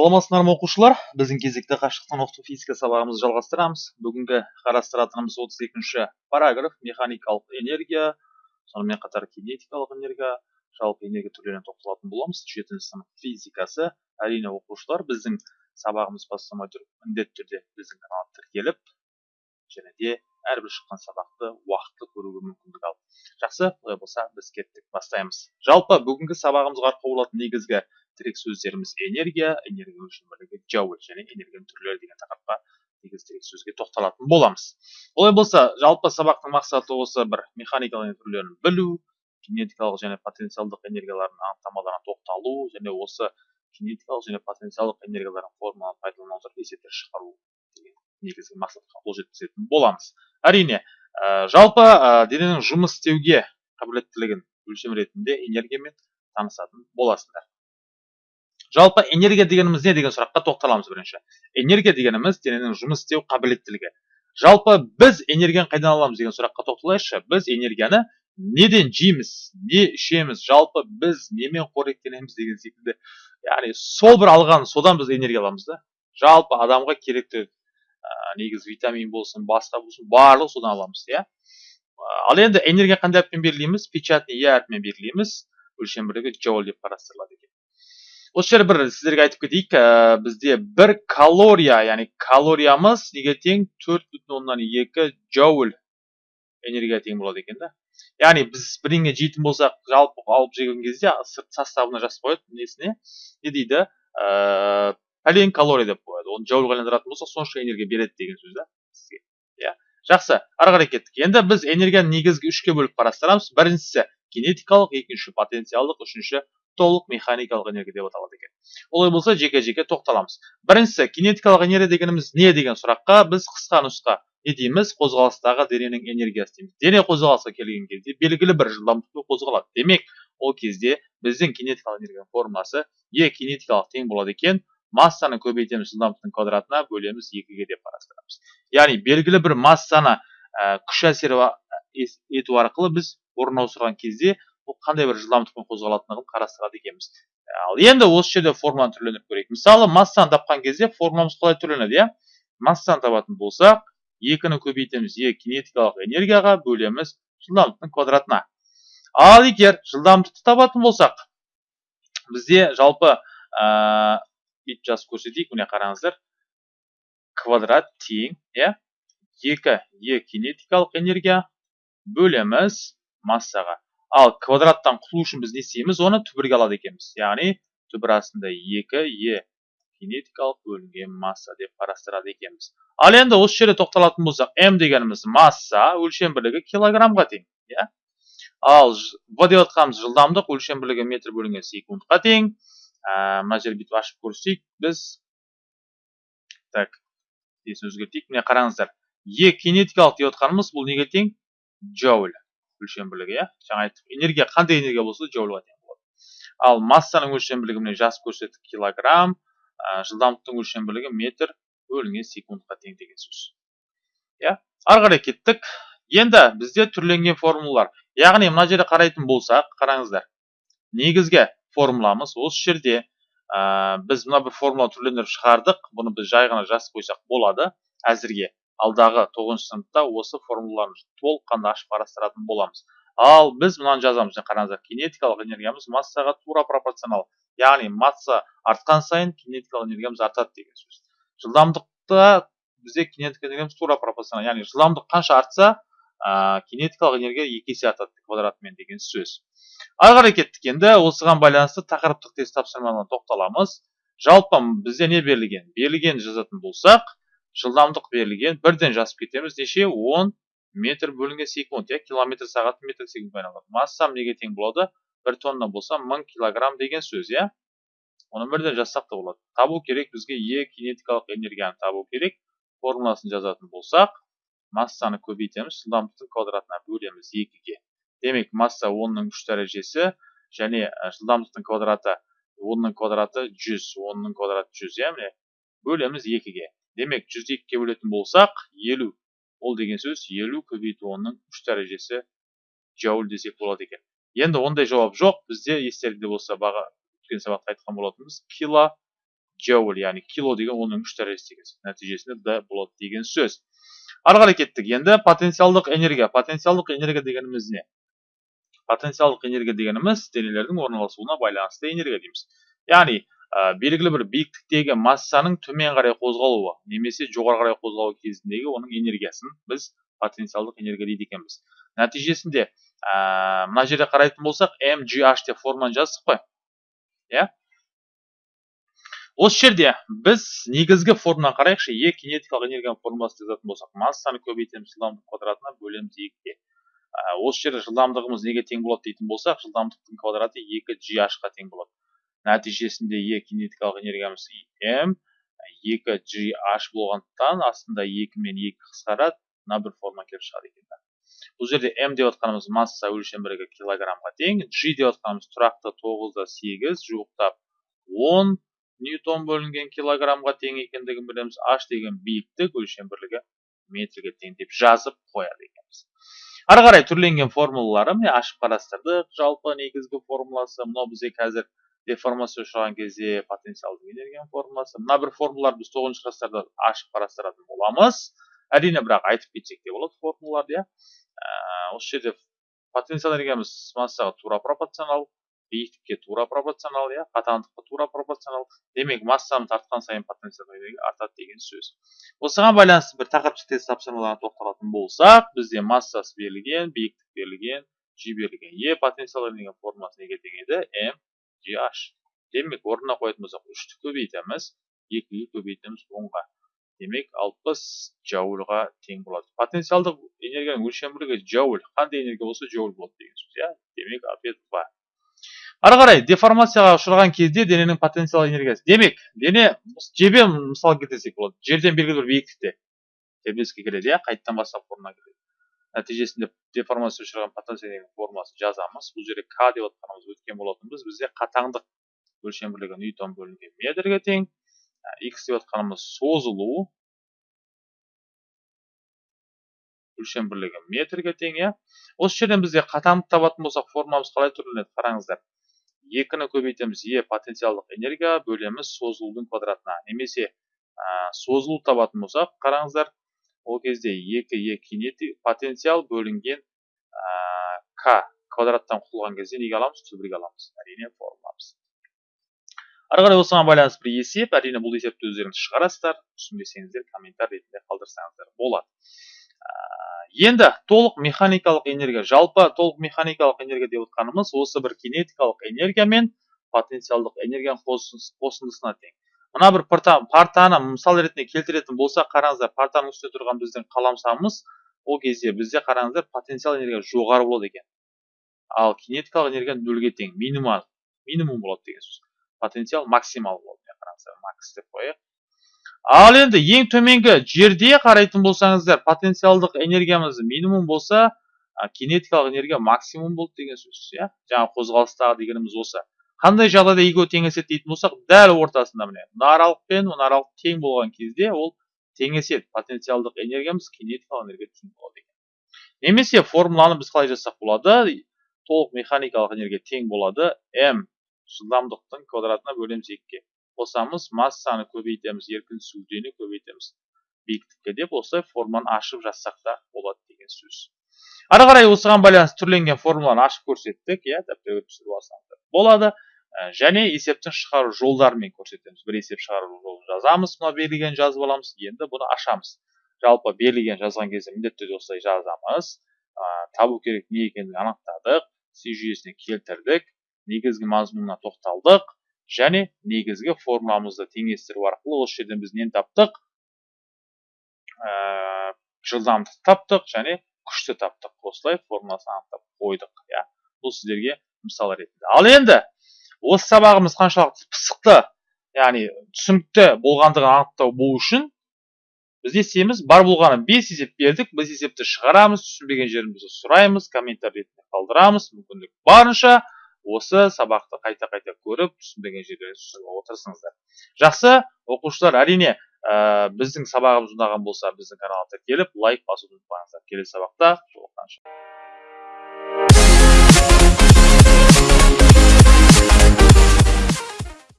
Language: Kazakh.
саламатсыздар ма оқушылар? Біздің кезекті қашықтан оқыту физика сабағымызды жалғастырамыз. Бүгінгі қарастыратынымыз 32-ші параграф. Механикалық энергия сонымен қатар кинетикалық энергия. Жалпы энергия түрлеріне тоқталатын боламыз. Жетінші сынып физикасы. Әрине оқушылар біздің сабағымыз бастамай тұрып міндетті түрде біздің каналға тіркеліп және де әрбір шыққан сабақты уақытылы көруге мүмкіндік ал жақсы олай болса біз кеттік. Бастаймыз. Жалпы бүгінгі сабағымызға арқау болатын негізгі тірек сөздеріміз энергия энергия өлшем бірлігі джоуль және энергияның түрлері деген тақырыпқа негізгі тірек сөзге тоқталатын боламыз. Олай болса жалпы сабақтың мақсаты осы бір механикалық түрлерін білу кинетикалық және потенциалдық энергиялардың анықтамаларына тоқталу және осы кинетикалық және потенциалдық энергиялардың формуланы пайдалана отырып есептер шығару деген негізгі мақсатқа қол жеткізетін боламыз. Әрине ә, жалпы ә, дененің жұмыс істеуге қабілеттілігін өлшем ретінде энергиямен танысатын боласыңдар жалпы энергия дегеніміз не деген сұраққа тоқталамыз бірінші. Энергия дегеніміз дененің жұмыс істеу қабілеттілігі. Жалпы біз энергияны қайдан аламыз деген сұраққа тоқталайықшы. Біз энергияны неден жейміз не ішеміз жалпы біз немен қоректенеміз деген секілді. Яғни сол бір алған содан біз энергия аламыз да. Жалпы адамға керекті ә, негізі витамин болсын басқа болсын барлығы содан аламыз иә. Ал енді энергия қандай әріппен белгілейміз печатный е әрпімен белгілейміз өлшем бірлігі джоуль деп қарастырылады. Осы жерде бір сіздерге айтып кетейік ә, бізде бір калория яғни калориямыз неге тең? Төрт бүтін оннан екі джоуль энергия тең болады екен да. Яғни біз бірдеңе жейтін болсақ жалпы алып жеген кезде сырт составына жазып қояды несіне? Не дейді? Ә, пәлен калория деп қояды. Оны джоульға айналдыратын болсақ сонша энергия береді деген сөз да сізге иә. Жақсы ары қарай кеттік. Енді біз энергияны негізгі үшке бөліп қарастырамыз. Біріншісі кинетикалық екінші потенциалдық үшінші толық механикалық энергия деп аталады екен. Олай болса жеке жеке тоқталамыз. Біріншісі кинетикалық энергия дегеніміз не деген сұраққа біз қысқа нұсқа не дейміз? Қозғалыстағы дененің энергиясы дейміз. Дене қозғалысқа келген кезде белгілі бір жылдамдықпен қозғалады. Демек ол кезде біздің кинетикалық энергияның формуласы е кинетикалық тең болады екен массаны көбейтеміз жылдамдықтың квадратына бөлеміз екіге деп қарастырамыз. Яғни белгілі бір массаны күш әсері ету арқылы біз орын ауыстырған кезде бұл қандай бір жылдамдықпен қозғалатындығын қарастырады екенбіз. Ал енді осы жерде формуланы түрлендіріп көрейік. Мысалы массаны тапқан кезде формуламыз қалай түрленеді иә? Массаны табатын болсақ екіні көбейтеміз е кинетикалық энергияға бөлеміз жылдамдықтың квадратына. Ал егер жылдамдықты табатын болсақ бізде жалпы ә, бүйтіп жазып көрсетейік міне қараңыздар. Квадрат тең иә? Екі е кинетикалық энергия бөлеміз массаға. Ал квадраттан құтылу үшін біз не істейміз? Оны түбірге алады екенбіз. Яғни түбір астында екі е кинетикалық бөлінген масса деп қарастырады екенбіз. Ал енді осы жерде тоқталатын болсақ м дегеніміз масса өлшем бірлігі килограммға тең иә? Ал в деп жатқанымыз жылдамдық өлшем бірлігі метр бөлінген секундқа тең. Ә, мына жерді бүйтіп ашып көрсетейік біз так есін өзгертейік? Міне қараңыздар. Е кинетикалық деп жатқанымыз бұл неге тең? Джоуль өлшем бірлігі иә? жаңа айттық энергия қандай энергия болса джоульға тең болады. Ал массаның өлшем бірлігі міне жазып көрсеттік килограмм ә, жылдамдықтың өлшем бірлігі метр бөлінген секундқа тең деген сөз. Иә? Ары қарай кеттік. Енді бізде түрленген формулалар. Яғни мына жерде қарайтын болсақ қараңыздар. Негізгі формуламыз осы жерде. Ә, біз мына бір формула түрлендіріп шығардық. Бұны біз жай ғана жазып қойсақ болады әзірге. Алдағы тоғызыншы сыныпта осы формулаларын толыққанды ашып қарастыратын боламыз. Ал біз мынаны жазамыз. Қараңыздар кинетикалық энергиямыз массаға тура пропорционал. Яғни масса артқан сайын кинетикалық энергиямыз артады деген сөз. Жылдамдықта бізде кинетикалық энергиямыз тура пропорционал. Яғни жылдамдық қанша артса ә, кинетикалық энергия екі есе артады квадратымен деген сөз. Ары қарай кеттік енді. Осыған байланысты тақырыптық тест тапсырмаларына тоқталамыз. Жалпы бізде не берілген? Берілген жазатын болсақ жылдамдық берілген бірден жазып кетеміз неше 10 метр бөлінген секунд иә километр сағат метр секундқа айналады. Массам неге тең болады? бір тонна болса мың килограмм деген сөз иә. Оны бірден жазсақ та болады. Табу керек бізге е кинетикалық энергияны табу керек. Формуласын жазатын болсақ массаны көбейтеміз жылдамдықтың квадратына бөлеміз екіге. Демек масса онның үш дәрежесі және жылдамдықтың квадраты онның квадраты жүз онның квадраты жүз иә міне. Бөлеміз екіге. Демек жүзді екіге бөлетін болсақ елу. Ол деген сөз елу көбейту онның үш дәрежесі джоуль десек болады екен. Енді ондай жауап жоқ. Бізде естеріңізде болса баға өткен сабақта айтқан болатынбыз кило джоуль яғни кило деген оның үш дәрежесі деген сөз нәтижесінде д болады деген сөз. Ары қарай кеттік. Енді потенциалдық энергия. Потенциалдық энергия дегеніміз не? Потенциалдық энергия дегеніміз денелердің орналасуына байланысты энергия дейміз. Яғни белгілі бір биіктіктегі массаның төмен қарай қозғалуы немесе жоғары қарай қозғалу кезіндегі оның энергиясын біз потенциалдық энергия дейді екенбіз. Нәтижесінде ә, мына жерде қарайтын болсақ mgh деп форманы жаздық қой. Иә? Осы жерде біз негізгі формуланы қарайықшы е кинетикалық энергияның формуласын жазатын болсақ массаны көбейтеміз жылдамдық квадратына бөлеміз екіге ә, осы жерде жылдамдығымыз неге тең болады дейтін болсақ жылдамдықтың квадраты екі gh ға тең болады. Нәтижесінде е кинетикалық энергиямыз м екі gh болғандықтан астында екі мен екі қысқарады мына бір форма келіп шығады екен бұл жерде м деп отқанымыз масса өлшем бірлігі килограммға тең g деп отқанымыз тұрақты тоғызда сегіз жуықтап он ньютон бөлінген килограммға тең екендігін білеміз. H деген биіктік өлшем бірлігі метрге тең деп жазып қояды екенбіз. Ары қарай түрленген формулалары міне ашып қарастырдық жалпы негізгі формуласы мынау бізге қазір деформация ұшыраған кезде потенциалдық энергияның формуласы мына бір формулаларды біз тоғызыншы класстарда ашып қарастыратын боламыз әрине бірақ айтып кетсек те болады формулаларды иә осы жерде потенциал энергиямыз массаға тура пропорционал биіктікке тура пропорционал иә қатаңдыққа тура пропорционал демек массаны тартқан сайын потенциал энергия артады деген сөз осыған байланысты бір тақырыптық тест тапсырмаларына тоқталатын болсақ бізде массасы берілген биіктік берілген g берілген е потенциал энергия формуласы неге тең еді м демек орнына қоятын болсақ үшті көбейтеміз. Екіге көбейтеміз онға. Демек 60 джаульға тең болады. Потенциалдық энергияның өлшем бірлігі джауль. Қандай энергия болса джауль болады деген сөз иә? Демек ответ два ары қарай деформацияға ұшыраған кезде дененің потенциал энергиясы. Демек дене жербен мысал келтірсек болады. Жерден белгілі бір биіктікте. Тербеліске келеді иә? Қайтадан бастап формула келеді. Нәтижесінде деформация ұшыраған потенциал энергияның формуласын жазамыз. Бұл жерде к деп отқанымыз өткен болатынбыз бізде қатаңдық өлшем бірлігі ньютон бөлінген метрге тең. X деп отқанымыз созылу өлшем бірлігі метрге тең иә. Осы жерден бізде қатаңдық табатын болсақ формуламыз қалай түрленеді қараңыздар. Екіні көбейтеміз. Е потенциалдық энергия бөлеміз созылудың квадратына. Немесе ә, созылу табатын болсақ қараңыздар ол кезде екі е кинетик потенциал бөлінген ә, к квадраттан құтылған кезде неге аламыз? Түбірге аламыз. Әрине формуламыз. Ары қарай осыған байланысты бір есеп. Әрине бұл есепті өздеріңіз шығарасыздар. Түсінбесеңіздер комментарий ретінде қалдырсаңыздар болады. Енді толық механикалық энергия жалпы толық механикалық энергия деп отқанымыз осы бір кинетикалық энергия мен потенциалдық энергияның қосындысына тең. Мына бір партаны мысал ретінде келтіретін болсақ қараңыздар партаның үстінде тұрған біздің қаламсабымыз ол кезде бізде қараңыздар потенциал энергия жоғары болады екен. Ал кинетикалық энергия нөлге тең минимум минимум болады деген сөз. Потенциал максимал болды қараңыздар макс деп қояйық. Ал енді ең төменгі жерде қарайтын болсаңыздар потенциалдық энергиямыз минимум болса кинетикалық энергия максимум болды деген сөз иә? Жаңа қозғалыстағы дегеніміз осы. Қандай жағдайда екеуі теңеседі дейтін болсақ дәл ортасында міне мына аралық пен мына аралық тең болған кезде ол теңеседі потенциалдық энергиямыз кинетикалық энергия тең болады екен. Немесе формуланы біз қалай жазсақ болады? Толық механикалық энергия тең болады. М жылдамдықтың квадратына бөлеміз екіге. Қосамыз массаны көбейтеміз еркін денені көбейтеміз. Биіктікке деп осылай форманы ашып жазсақ та болады деген сөз. Ары қарай осыған байланысты түрленген формуланы ашып көрсеттік иә дәптерге түсіріп алсаңыздар болады. Және есептің шығару жолдарымен көрсетеміз. Бір есеп шығару жолын жазамыз мына берілген жазып аламыз енді бұны ашамыз. Жалпы берілген жазған кезде міндетті түрде осылай жазамыз. Ә, табу керек не екендігін анықтадық си жүйесіне келтірдік негізгі мазмұнына тоқталдық және негізгі формуламызды теңестіру арқылы осы жерден біз нені таптық? Ә, жылдамдық таптық және күшті таптық. Осылай формуласын анықтап қойдық иә. Бұл сіздерге мысал ретінде. Ал енді осы сабағымыз қаншалықты пысықты яғни түсінікті болғандығын анықтау болу үшін біз не істейміз бар болғаны бес есеп бердік біз есепті шығарамыз түсінбеген жерімізді сұраймыз комментарий ретінде қалдырамыз мүмкіндік барынша осы сабақты қайта қайта көріп түсінбеген жерлерді түсініп отырсыңыздар. Жақсы оқушылар әрине ә, біздің сабағымыз ұнаған болса біздің каналға тіркеліп лайк басуды ұмытпаңыздар. Келесі сабақта жолыққанша